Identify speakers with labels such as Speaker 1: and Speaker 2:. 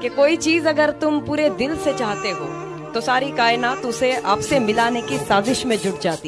Speaker 1: कि कोई चीज़ अगर तुम पूरे दिल से चाहते हो तो सारी कायनात उसे आपसे मिलाने की साजिश में जुट जाती